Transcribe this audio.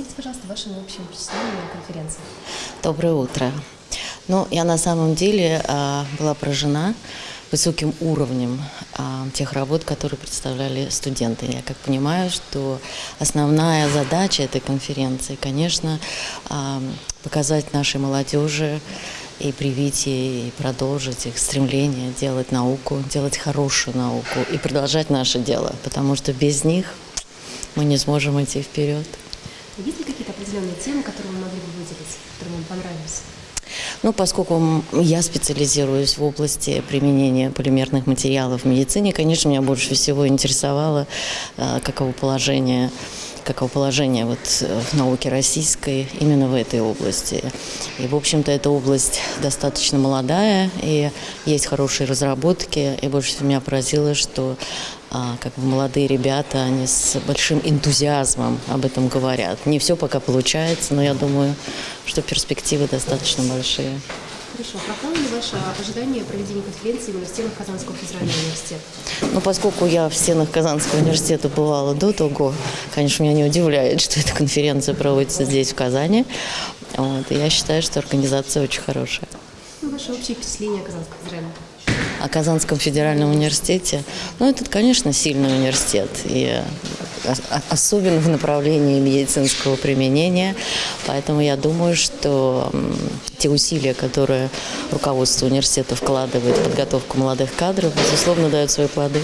Поделитесь, пожалуйста, вашими общими впечатлениями о конференции. Доброе утро. Ну, я на самом деле а, была поражена высоким уровнем а, тех работ, которые представляли студенты. Я как понимаю, что основная задача этой конференции, конечно, а, показать нашей молодежи и привить, ей и продолжить их стремление делать науку, делать хорошую науку и продолжать наше дело, потому что без них мы не сможем идти вперед. Определенные темы, которые вы могли бы выделить, которые вам понравились? Ну, поскольку я специализируюсь в области применения полимерных материалов в медицине, конечно, меня больше всего интересовало, э, каково положение каково положение вот э, в науке российской именно в этой области. И, в общем-то, эта область достаточно молодая, и есть хорошие разработки. И больше всего меня поразило, что а, как бы молодые ребята, они с большим энтузиазмом об этом говорят. Не все пока получается, но я думаю, что перспективы достаточно большие. Хорошо. Оправдало ли ваше ожидание проведения конференции именно в стенах Казанского федерального университета? Ну, поскольку я в стенах Казанского университета бывала до того, конечно, меня не удивляет, что эта конференция проводится здесь, в Казани. Вот, и я считаю, что организация очень хорошая. Ну, ваше общее впечатление о Казанском федеральном? О Казанском федеральном университете, ну, это, конечно, сильный университет, и особенно в направлении медицинского применения. Поэтому я думаю, что те усилия, которые руководство университета вкладывает в подготовку молодых кадров, безусловно, дают свои плоды.